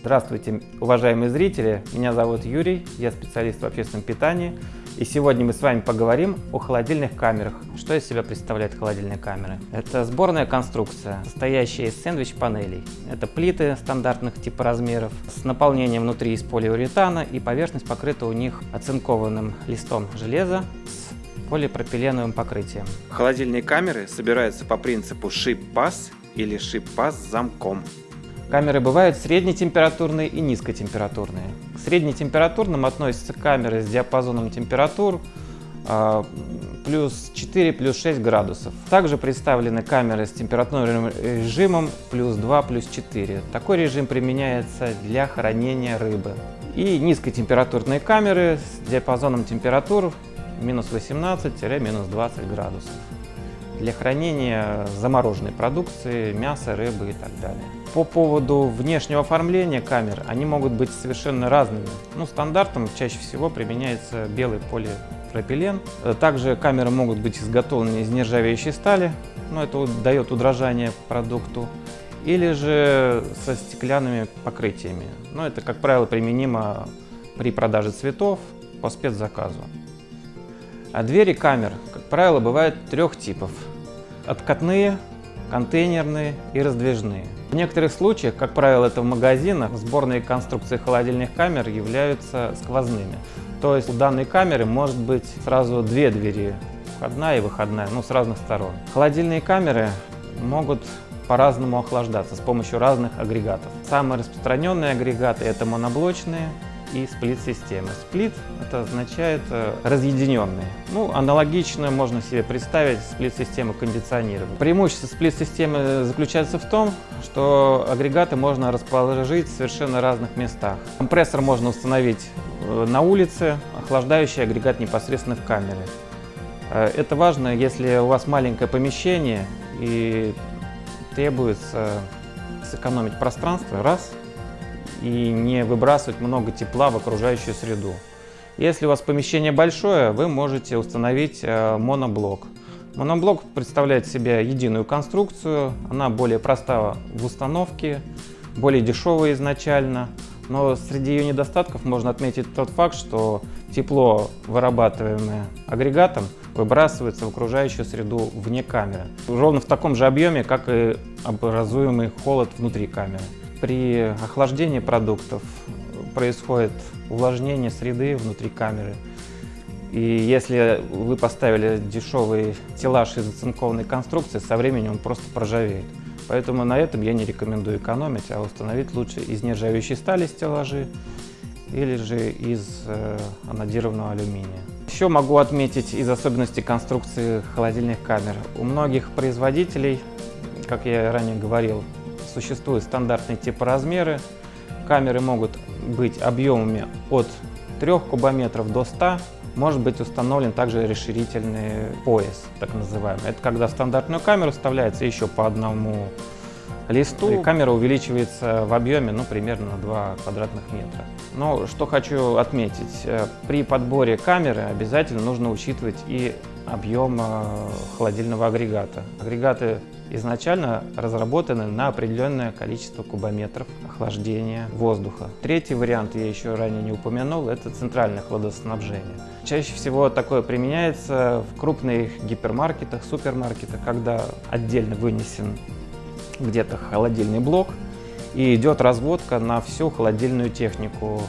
Здравствуйте, уважаемые зрители! Меня зовут Юрий, я специалист в общественном питании. И сегодня мы с вами поговорим о холодильных камерах. Что из себя представляют холодильные камеры? Это сборная конструкция, состоящая из сэндвич-панелей. Это плиты стандартных типа размеров с наполнением внутри из полиуретана и поверхность покрыта у них оцинкованным листом железа с полипропиленовым покрытием. Холодильные камеры собираются по принципу шип-пас или шип-пас с замком. Камеры бывают среднетемпературные и низкотемпературные. К среднетемпературным относятся камеры с диапазоном температур э, плюс 4, плюс 6 градусов. Также представлены камеры с температурным режимом плюс 2, плюс 4. Такой режим применяется для хранения рыбы. И низкотемпературные камеры с диапазоном температур минус 18-минус 20 градусов для хранения замороженной продукции, мяса, рыбы и так далее. По поводу внешнего оформления камер, они могут быть совершенно разными. Ну, стандартом чаще всего применяется белый полипропилен. Также камеры могут быть изготовлены из нержавеющей стали, но это дает удорожание продукту. Или же со стеклянными покрытиями. Но это, как правило, применимо при продаже цветов по спецзаказу. А двери камер, как правило, бывают трех типов. Откатные, контейнерные и раздвижные. В некоторых случаях, как правило это в магазинах, сборные конструкции холодильных камер являются сквозными. То есть у данной камеры может быть сразу две двери, входная и выходная, ну с разных сторон. Холодильные камеры могут по-разному охлаждаться с помощью разных агрегатов. Самые распространенные агрегаты это моноблочные, и сплит-системы. Сплит это означает э, разъединенный. Ну, аналогично можно себе представить сплит-систему кондиционирования. Преимущество сплит-системы заключается в том, что агрегаты можно расположить в совершенно разных местах. Компрессор можно установить э, на улице, охлаждающий агрегат непосредственно в камере. Э, это важно, если у вас маленькое помещение и требуется сэкономить пространство, раз – и не выбрасывать много тепла в окружающую среду. Если у вас помещение большое, вы можете установить э, моноблок. Моноблок представляет себя единую конструкцию, она более проста в установке, более дешевая изначально, но среди ее недостатков можно отметить тот факт, что тепло, вырабатываемое агрегатом, выбрасывается в окружающую среду вне камеры, ровно в таком же объеме, как и образуемый холод внутри камеры. При охлаждении продуктов происходит увлажнение среды внутри камеры. И если вы поставили дешевый стеллаж из оцинкованной конструкции, со временем он просто проржавеет. Поэтому на этом я не рекомендую экономить, а установить лучше из нержавеющей стали стеллажи или же из э, анодированного алюминия. Еще могу отметить из особенностей конструкции холодильных камер. У многих производителей, как я ранее говорил, Существуют стандартные типоразмеры. Камеры могут быть объемами от 3 кубометров до 100. Может быть установлен также расширительный пояс, так называемый. Это когда в стандартную камеру вставляется еще по одному листу, и камера увеличивается в объеме ну, примерно на 2 квадратных метра. Но что хочу отметить, э, при подборе камеры обязательно нужно учитывать и объем э, холодильного агрегата. Агрегаты изначально разработаны на определенное количество кубометров охлаждения воздуха. Третий вариант, я еще ранее не упомянул, это центральное хладоснабжение. Чаще всего такое применяется в крупных гипермаркетах, супермаркетах, когда отдельно вынесен где-то холодильный блок и идет разводка на всю холодильную технику